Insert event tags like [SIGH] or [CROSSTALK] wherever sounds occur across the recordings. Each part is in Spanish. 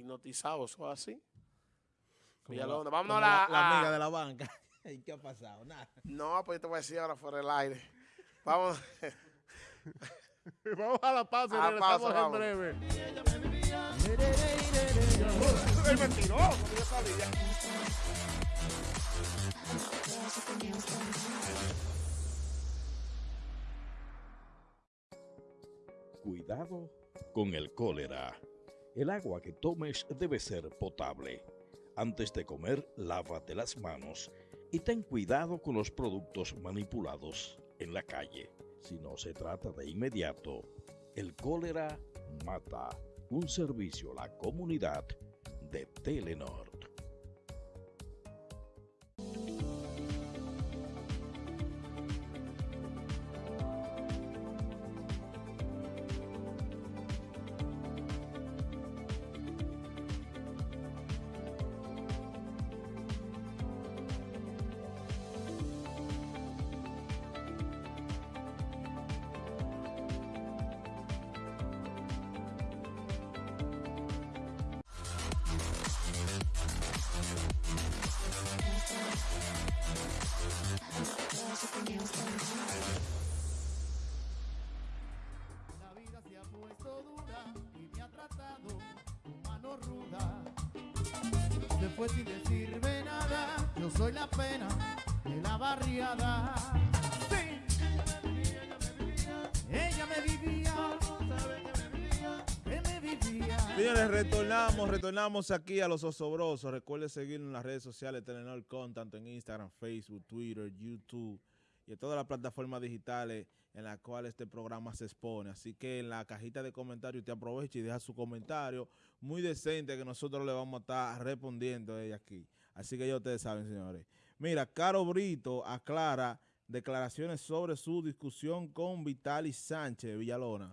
hipnotizado, eso es así. Como Villalona, la- vámonos a la- la, a- amiga de la banca. [LAUGHS] ¿Y qué ha pasado? Nada. No, pues te voy a decir ahora fuera del aire. Vamos. [LAUGHS] Vamos a la pausa y A la regresamos pausa, en breve. ¡El mentiroso! que yo sabía. Cuidado con el cólera. El agua que tomes debe ser potable. Antes de comer, lávate las manos y ten cuidado con los productos manipulados en la calle. Si no se trata de inmediato, el cólera mata. Un servicio a la comunidad de Telenor. Fue sin decirme nada, yo soy la pena de la barriada. Sí. Ella me vivía, que me vivía. Señores, retornamos, retornamos aquí a los osobrosos. Recuerden seguirnos en las redes sociales Telenor Con, tanto en Instagram, Facebook, Twitter, YouTube y en todas las plataformas digitales en las cuales este programa se expone. Así que en la cajita de comentarios usted aprovecha y deja su comentario muy decente que nosotros le vamos a estar respondiendo ella aquí. Así que ya ustedes saben, señores. Mira, Caro Brito aclara declaraciones sobre su discusión con Vitali Sánchez Villalona.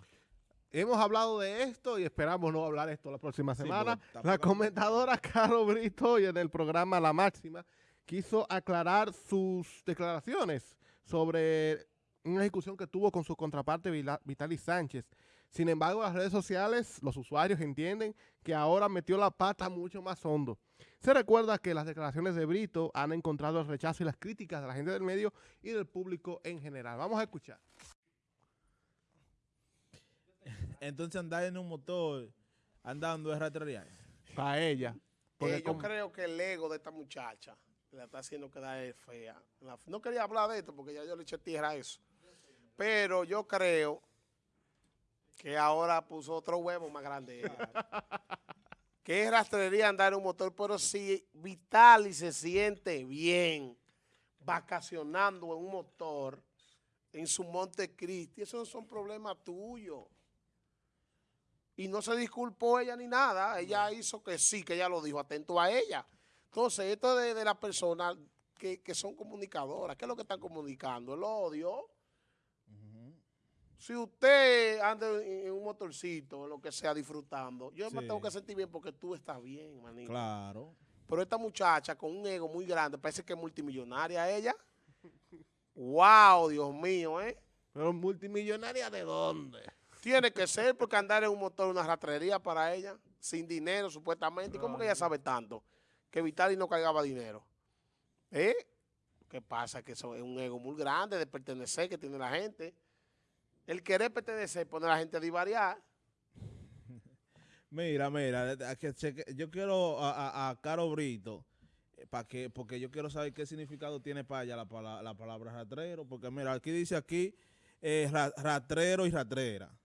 Hemos hablado de esto y esperamos no hablar esto la próxima semana. la comentadora Caro Brito y en el programa La Máxima quiso aclarar sus declaraciones sobre una discusión que tuvo con su contraparte Vitali Sánchez. Sin embargo, las redes sociales, los usuarios entienden que ahora metió la pata mucho más hondo. Se recuerda que las declaraciones de Brito han encontrado el rechazo y las críticas de la gente del medio y del público en general. Vamos a escuchar. [LAUGHS] Entonces andar en un motor andando es ratería. Para ella. Porque Eh, yo como- creo que el ego de esta muchacha la está haciendo quedar fea. La- no quería hablar de esto porque ya yo le eché tierra a eso. Pero yo creo que ahora puso otro huevo más grande. ella. [LAUGHS] que es rastrería andar en un motor, pero si Vitali se siente bien vacacionando en un motor en su Monte Cristi, esos no son problemas tuyos. Y no se disculpó ella ni nada. Ella hizo que sí, que ella lo dijo, atento a ella. Entonces, esto de, de las personas que, que son comunicadoras, ¿qué es lo que están comunicando? El odio. Si usted anda en, en un motorcito, lo que sea, disfrutando, yo me Sí. tengo que sentir bien porque tú estás bien, manito. Claro. Pero esta muchacha con un ego muy grande, parece que es multimillonaria ella. wow, Dios mío, ¿eh? Pero multimillonaria de dónde? Tiene que ser porque andar en un motor una rastrería para ella, sin dinero supuestamente. ¿Y cómo que ella sabe tanto? Que Vitali no cargaba dinero. ¿Eh? ¿Qué pasa? Que eso es un ego muy grande de pertenecer que tiene la gente. El querer pertenecer pone a la gente a divariar. [LAUGHS] Mira, mira, yo quiero a, Caro Brito, para que, porque yo quiero saber qué significado tiene para ella la, pala- la palabra ratrero, porque mira, aquí dice aquí eh, ra- ratrero y ratrera,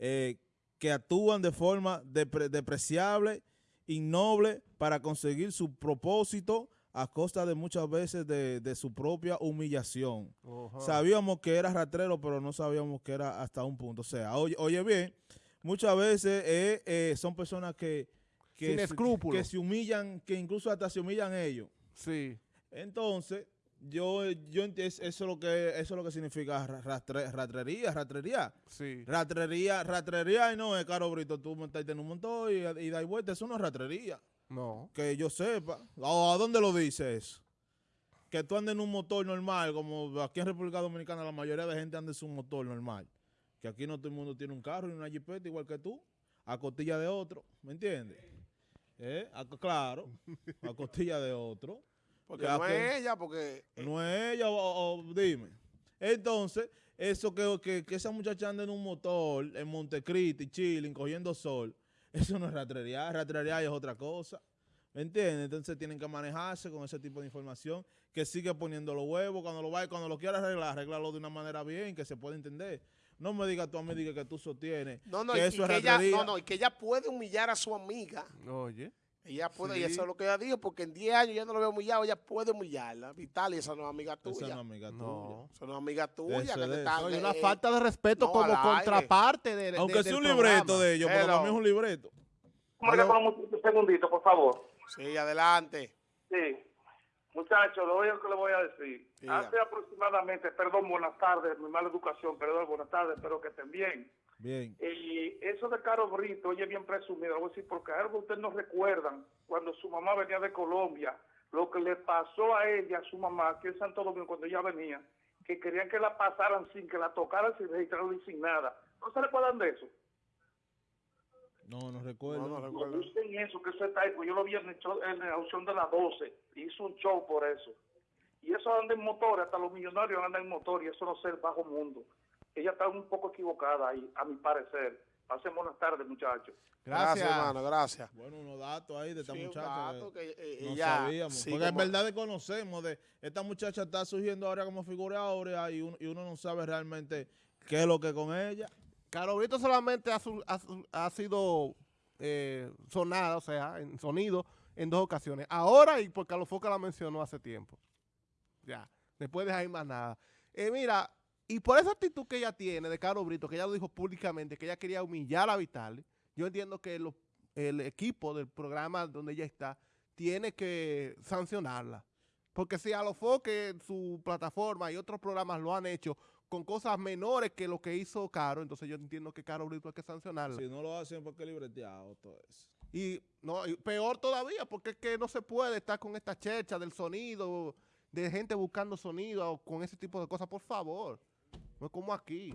eh, que actúan de forma depre- depreciable, innoble, para conseguir su propósito a costa de muchas veces de, de su propia humillación. Sabíamos que era rastrero, pero no sabíamos que era hasta un punto. O sea, oye, oye bien, muchas veces eh, eh, son personas que, que, Sin se- escrúpulos. que se humillan, que incluso hasta se humillan ellos. Sí. Entonces, yo, yo eso es lo que eso es lo que significa ra- rastre- ratrería, ratrería. Sí. Ratrería, ratrería y no es caro brito, tú montarte en un montón y, y dar vuelta, eso no es ratrería. No. Que yo sepa. ¿A, a dónde lo dice eso? Que tú andes en un motor normal, como aquí en República Dominicana la mayoría de gente anda en su motor normal. Que aquí no todo el mundo tiene un carro y una jipeta igual que tú, a costilla de otro, ¿me entiendes? ¿Eh? A- claro, a [LAUGHS] costilla de otro. Porque Ya no que- es ella, porque No es ella, o, o dime. Entonces, eso que, que, que esa muchacha anda en un motor en Montecristi, chilling, cogiendo sol, eso no es rastrería. Rastrería es otra cosa. ¿Me entiendes? Entonces tienen que manejarse con ese tipo de información, que sigue poniendo los huevos, cuando lo vaya, cuando lo quiera arreglar, arreglarlo de una manera bien, que se pueda entender. No me digas tú a mí diga que tú sostienes no, no, que y, eso y es que ella, no, no, y que ella puede humillar a su amiga. Oye. Ella puede, y Sí. eso es lo que ella dijo, porque en 10 años ya no lo veo humillado, ella puede humillarla. Vital, y esa no es amiga Esa tuya. no es amiga No. Esa no es amiga tuya. Eso que es está- eh, una falta de respeto no, como contraparte de, tuya. de- Aunque sea un libreto de ellos, pero mí es un libreto. Con un segundito, por favor. Sí, adelante. Sí. Muchachos, lo único que le voy a decir. Diga. Hace aproximadamente, perdón, buenas tardes, mi mala educación, perdón, buenas tardes, espero que estén bien. Bien. Y eso de Caro Brito, ella es bien presumida, voy a decir, porque algo ustedes no recuerdan, cuando su mamá venía de Colombia, lo que le pasó a ella, a su mamá, aquí en Santo Domingo, cuando ella venía, que querían que la pasaran sin que la tocaran, sin registrarla y sin nada. ¿No se recuerdan de eso? No, no recuerdo. No, no No recuerdo. busquen eso, que eso está ahí, pues yo lo vi en, el show- en la opción de las 12, hizo un show por eso. Y eso anda en motores, hasta los millonarios andan en motor y eso no es el bajo mundo. Ella está un poco equivocada ahí, a mi parecer. Pasen buenas tardes, muchachos. Gracias, Gracias. hermano, gracias. Bueno, unos datos ahí de esta Sí, un muchacha. dato que- que, eh, No ella- sabíamos. sí, porque en como- verdad desconocemos de esta muchacha está surgiendo ahora como figura áurea y, un- y uno no sabe realmente qué es lo que con ella. Caro Brito solamente ha, su- ha ha sido eh, sonada, o sea, en sonido, en dos ocasiones. Ahora y porque Alofoca la mencionó hace tiempo. Ya, después de ahí más nada. Eh, mira, y por esa actitud que ella tiene de Caro Brito, que ella lo dijo públicamente, que ella quería humillar a Vitali, yo entiendo que lo- el equipo del programa donde ella está tiene que sancionarla. Porque si Alofoque, su plataforma y otros programas lo han hecho con cosas menores que lo que hizo Caro, entonces yo entiendo que Caro Brito hay que sancionarla. Si no lo hacen porque libreteado todo eso. Y no y peor todavía, porque es que no se puede estar con esta checha del sonido, de gente buscando sonido o con ese tipo de cosas, por favor. No es como aquí.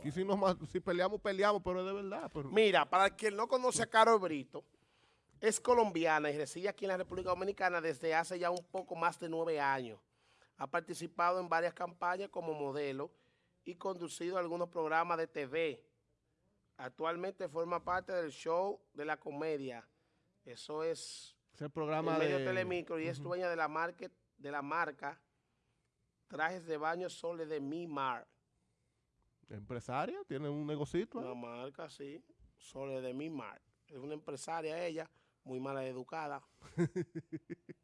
Aquí si, nos ma- si peleamos, peleamos, pero es de verdad. pero- Mira, para que no conoce a Caro Brito, es colombiana y reside aquí en la República Dominicana desde hace ya un poco más de nueve años. Ha participado en varias campañas como modelo y conducido algunos programas de TV. Actualmente forma parte del show de la comedia. Eso es es el programa el medio de... telemicro y es dueña de la, market, de la marca Trajes de Baño Sole de Mimar. Empresaria, tiene un negocito. ahí. Una marca, sí. Sole de Mimar. Es una empresaria ella, muy mala educada. [LAUGHS]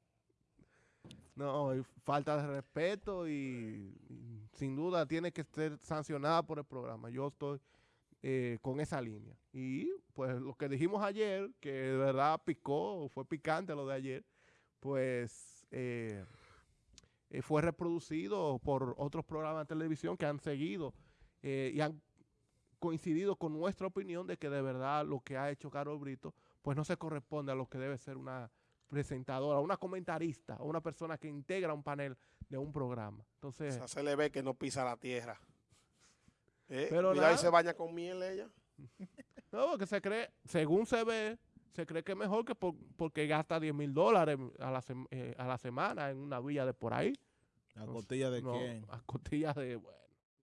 No, y falta de respeto y, y sin duda tiene que ser sancionada por el programa. Yo estoy eh, con esa línea. Y pues lo que dijimos ayer, que de verdad picó, fue picante lo de ayer, pues eh, eh, fue reproducido por otros programas de televisión que han seguido eh, y han coincidido con nuestra opinión de que de verdad lo que ha hecho Carol Brito pues no se corresponde a lo que debe ser una presentadora, una comentarista o una persona que integra un panel de un programa. O Entonces, sea, se le ve que no pisa la tierra. ¿Eh? Pero Mira, ahí se baña con miel ella. [LAUGHS] no, que se cree, según se ve, se cree que es mejor que por- porque gasta 10 mil dólares a la, eh, a la semana en una villa de por ahí. ¿A costilla de No, quién? A costillas de, bueno.